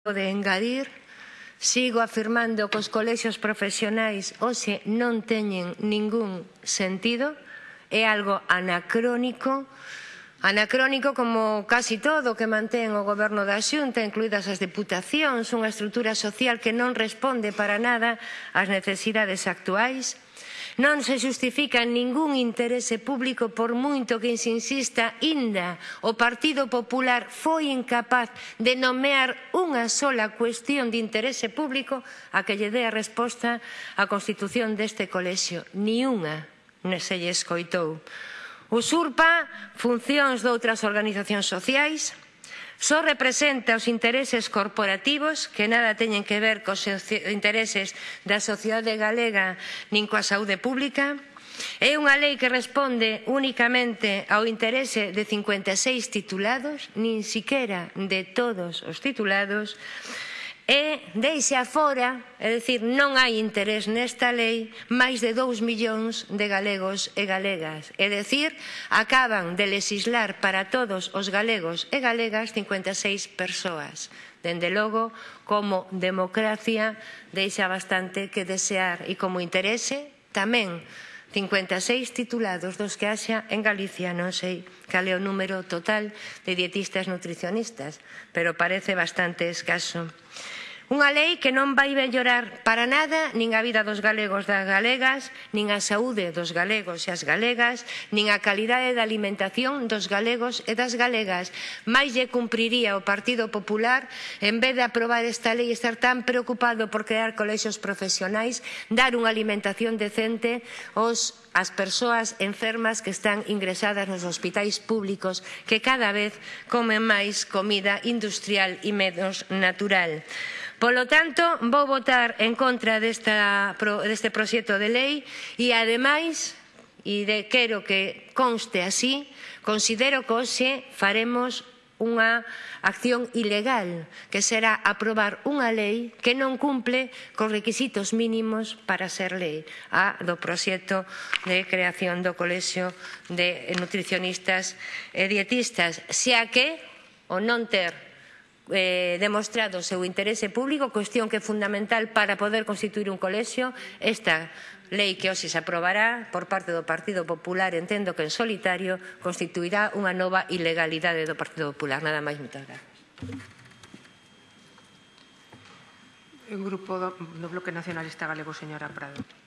de engadir, sigo afirmando que os colexios profesionais hoxe non teñen ningún sentido, é algo anacrónico, anacrónico como casi todo que mantén o goberno da Xunta, incluídas as deputacións, unha estrutura social que non responde para nada ás necesidades actuais, Non se justifica ningún interese público por moito que se insista inda. O Partido Popular foi incapaz de nomear unha sola cuestión de interese público a que lle dé a resposta a constitución deste colexio. Ni unha se lle escoitou. Usurpa funcións de outras organizacións sociais, só representa os intereses corporativos que nada teñen que ver cos intereses da sociedade galega nin coa saúde pública, É unha lei que responde únicamente ao interese de 56 titulados, nin siquera de todos os titulados, e deixa afora, é dicir, non hai interés nesta lei, máis de 2 millóns de galegos e galegas. É dicir, acaban de legislar para todos os galegos e galegas 56 persoas. Dende logo, como democracia, deixa bastante que desear e como interese tamén 56 titulados dos que haxa en Galicia, non sei cal é o número total de dietistas nutricionistas, pero parece bastante escaso. Unha lei que non vai mellorar para nada nin a vida dos galegos das galegas, nin a saúde dos galegos e as galegas, nin a calidade da alimentación dos galegos e das galegas. Mais lle cumpriría o Partido Popular, en vez de aprobar esta lei, estar tan preocupado por crear colexios profesionais, dar unha alimentación decente aos as persoas enfermas que están ingresadas nos hospitais públicos que cada vez comen máis comida industrial e menos natural. Polo tanto, vou votar en contra desta, deste proxecto de lei e, ademais, e de, quero que conste así, considero que hoxe faremos unha acción ilegal, que será aprobar unha lei que non cumple cos requisitos mínimos para ser lei, a do proxecto de creación do Colexio de Nutricionistas e Dietistas, xa que o non ter eh, demostrado o seu interese público, cuestión que é fundamental para poder constituir un colexio. Esta lei que hoxe se aprobará por parte do Partido Popular, entendo que en solitario, constituirá unha nova ilegalidade do Partido Popular. Nada máis, moitas grazas. O Grupo do Bloque Nacionalista Galego, señora Prado.